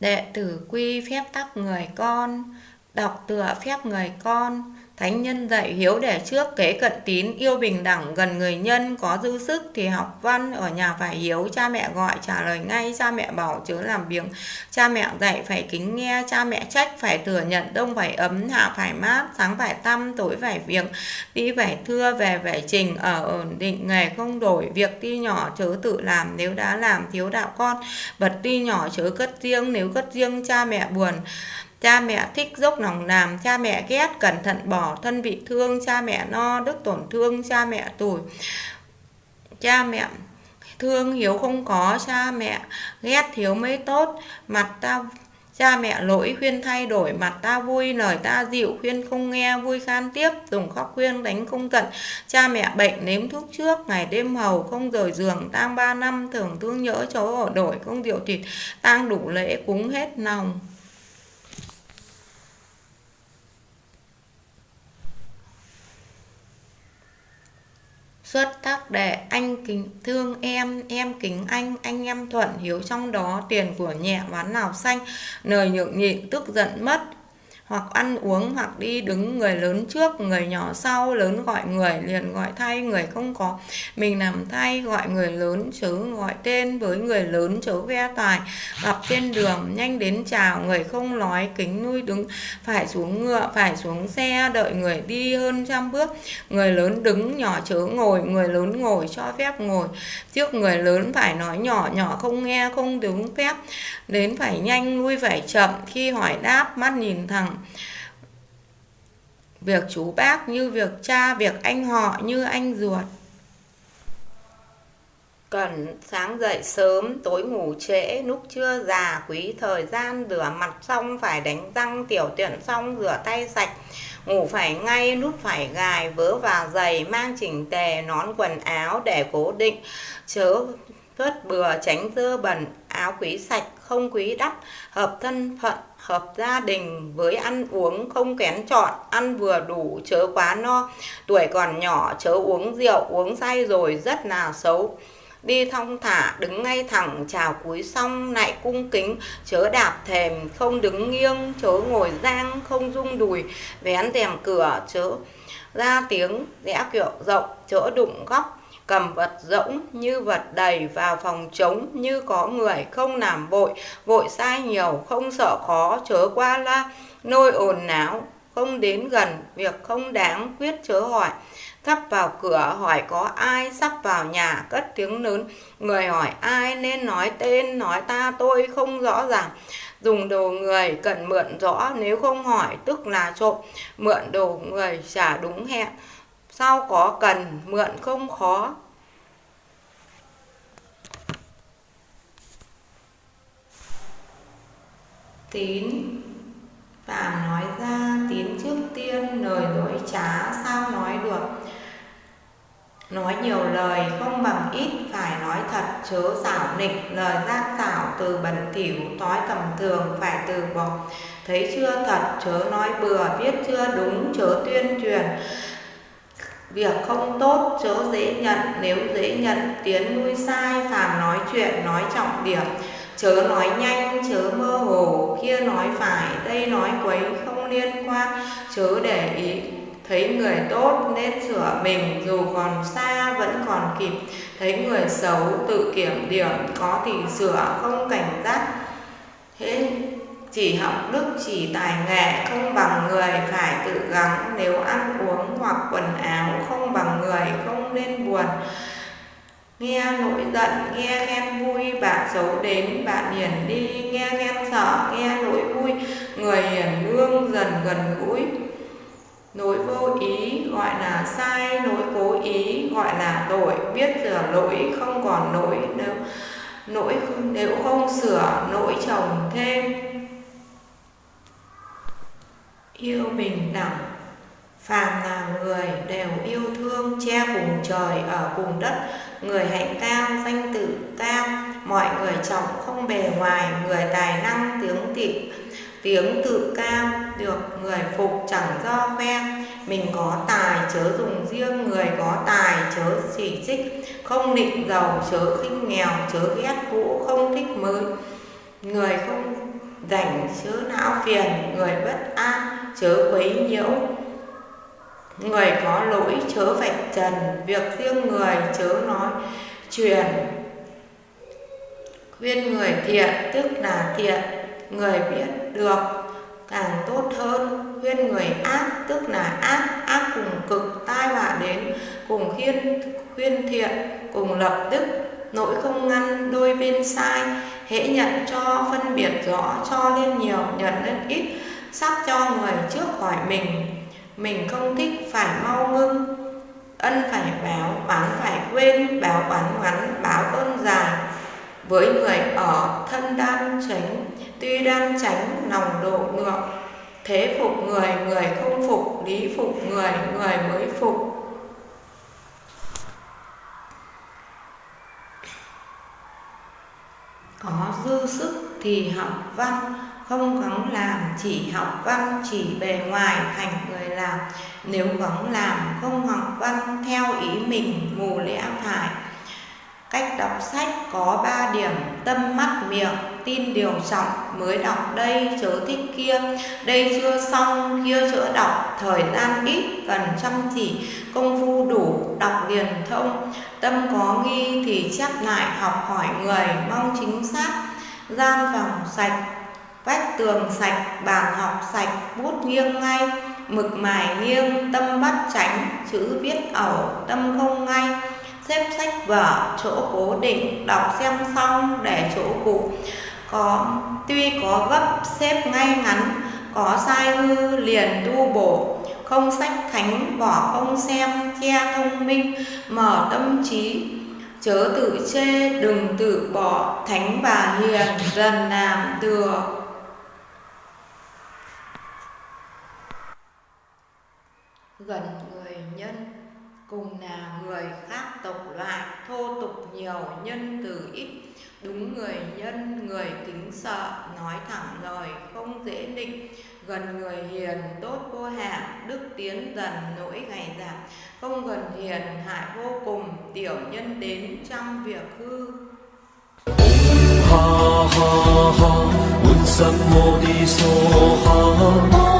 Đệ tử quy phép tắc người con, đọc tựa phép người con, Thánh nhân dạy hiếu để trước kế cận tín, yêu bình đẳng gần người nhân, có dư sức thì học văn, ở nhà phải hiếu, cha mẹ gọi trả lời ngay, cha mẹ bảo chớ làm biếng, cha mẹ dạy phải kính nghe, cha mẹ trách phải thừa nhận, đông phải ấm, hạ phải mát, sáng phải tăm, tối phải viếng, đi phải thưa, về phải trình, ở ổn định, nghề không đổi, việc ti nhỏ chớ tự làm, nếu đã làm thiếu đạo con, vật ti nhỏ chớ cất riêng, nếu cất riêng cha mẹ buồn, Cha mẹ thích dốc lòng làm, cha mẹ ghét cẩn thận bỏ thân bị thương, cha mẹ no đức tổn thương, cha mẹ tủi. Cha mẹ thương hiếu không có, cha mẹ ghét thiếu mới tốt, mặt ta Cha mẹ lỗi khuyên thay đổi mặt ta vui lời ta dịu khuyên không nghe vui khan tiếp dùng khóc khuyên đánh không tận. Cha mẹ bệnh nếm thuốc trước ngày đêm hầu không rời giường tang ba năm thường thương nhớ chỗ ở đổi không rượu thịt tang đủ lễ cúng hết lòng xuất tác đệ, anh kính thương em em kính anh anh em thuận hiếu trong đó, tiền của nhẹ ván nào xanh lời nhượng nhịn, tức giận mất hoặc ăn uống, hoặc đi đứng người lớn trước, người nhỏ sau, lớn gọi người, liền gọi thay người không có. Mình làm thay gọi người lớn chớ gọi tên với người lớn chớ ve tài. Gặp trên đường, nhanh đến chào, người không nói kính nuôi đứng. Phải xuống ngựa, phải xuống xe, đợi người đi hơn trăm bước. Người lớn đứng nhỏ chớ ngồi, người lớn ngồi cho phép ngồi. Trước người lớn phải nói nhỏ nhỏ không nghe, không đứng phép. Đến phải nhanh, nuôi phải chậm, khi hỏi đáp, mắt nhìn thẳng việc chú bác như việc cha, việc anh họ như anh ruột. Cần sáng dậy sớm, tối ngủ trễ, lúc chưa già quý thời gian, rửa mặt xong phải đánh răng, tiểu tiện xong rửa tay sạch. Ngủ phải ngay, nút phải gài, vớ và giày, mang chỉnh tề, nón quần áo để cố định. Chớ phớt bừa, tránh dơ bẩn, áo quý sạch không quý đắt hợp thân phận, hợp gia đình với ăn uống không kén chọn, ăn vừa đủ, chớ quá no. Tuổi còn nhỏ, chớ uống rượu, uống say rồi rất là xấu. Đi thong thả, đứng ngay thẳng, chào cúi xong, lại cung kính. Chớ đạp thềm, không đứng nghiêng, chớ ngồi giang, không rung đùi. Vén rèm cửa, chớ ra tiếng, rẽ kiểu rộng, chớ đụng góc cầm vật rỗng như vật đầy vào phòng trống như có người không làm vội vội sai nhiều, không sợ khó, chớ qua la nôi ồn náo, không đến gần, việc không đáng quyết chớ hỏi. Thắp vào cửa hỏi có ai, sắp vào nhà, cất tiếng lớn người hỏi ai nên nói tên, nói ta tôi không rõ ràng. Dùng đồ người cần mượn rõ, nếu không hỏi tức là trộm. Mượn đồ người trả đúng hẹn sau có cần, mượn không khó? Tín và nói ra, tín trước tiên, lời dối trá sao nói được. Nói nhiều lời, không bằng ít, phải nói thật, chớ xảo nịch. Lời gian xảo từ bẩn thỉu nói tầm thường, phải từ bỏ. Thấy chưa thật, chớ nói bừa, biết chưa đúng, chớ tuyên truyền việc không tốt, chớ dễ nhận. Nếu dễ nhận, tiến nuôi sai, phàm nói chuyện, nói trọng điểm. Chớ nói nhanh, chớ mơ hồ, kia nói phải, đây nói quấy không liên quan. Chớ để ý, thấy người tốt nên sửa mình, dù còn xa vẫn còn kịp. Thấy người xấu tự kiểm điểm, có thì sửa, không cảnh giác. Thế chỉ học đức, chỉ tài nghệ, không bằng người, phải tự gắng. Nếu ăn uống hoặc quần áo không bằng người, không nên buồn. Nghe nỗi giận, nghe ghen vui, bạn xấu đến, bạn hiền đi. Nghe ghen sợ, nghe nỗi vui, người hiền lương dần gần gũi. Nỗi vô ý gọi là sai, nỗi cố ý gọi là tội. Biết sửa lỗi không còn lỗi nếu, nỗi nếu không sửa, nỗi chồng thêm yêu bình đẳng phàm là người đều yêu thương che cùng trời ở cùng đất. Người hạnh cao, danh tự cao, mọi người trọng không bề ngoài, người tài năng tiếng tị tiếng tự cao, được người phục chẳng do khoe. Mình có tài chớ dùng riêng, người có tài chớ chỉ trích. Không nịnh giàu chớ khinh nghèo, chớ ghét cũ, không thích mới. Người không rảnh chớ não phiền, người bất an, chớ quấy nhiễu. Người có lỗi, chớ vạch trần. Việc riêng người, chớ nói truyền khuyên người thiện, tức là thiện. Người biết được, càng tốt hơn. Khuyên người ác, tức là ác. Ác cùng cực, tai họa đến, cùng khuyên khuyên thiện, cùng lập đức nỗi không ngăn, đôi bên sai. Hễ nhận cho, phân biệt rõ, cho lên nhiều, nhận lên ít. Sắp cho người trước hỏi mình. Mình không thích, phải mau ngưng. Ân phải báo, Bán phải quên. Báo bán ngắn, báo ơn dài. Với người ở, thân đan tránh. Tuy đan tránh, lòng độ ngược. Thế phục người người không phục, lý phục người người mới phục. Có dư sức thì học văn, không gắng làm chỉ học văn, chỉ bề ngoài thành người làm. Nếu gắng làm không học văn theo ý mình, mù lẽ phải cách đọc sách có ba điểm, tâm mắt, miệng, tin, điều trọng mới đọc. Đây, chớ thích kia. Đây, chưa xong, kia chữa đọc. Thời gian ít, cần chăm chỉ, công phu đủ, đọc liền thông. Tâm có nghi thì chép lại, học hỏi người, mong chính xác. Gian phòng sạch, vách tường sạch, bàn học sạch, bút nghiêng ngay. Mực mài nghiêng, tâm bắt tránh, chữ viết ẩu, tâm không ngay xếp sách vở, chỗ cố định, đọc xem xong để chỗ cũ. Có, tuy có gấp xếp ngay ngắn, có sai hư liền tu bổ. Không sách thánh, bỏ không xem, che thông minh, mở tâm trí. Chớ tự chê, đừng tự bỏ, thánh và hiền dần làm thừa. Gần người nhân, cùng là người giàu nhân từ ít, đúng người nhân, người kính sợ, nói thẳng lời không dễ nịnh gần người hiền, tốt vô hạn, đức tiến dần nỗi ngày giảm. Không gần hiền, hại vô cùng, tiểu nhân đến trăm việc hư. Ha ha ha.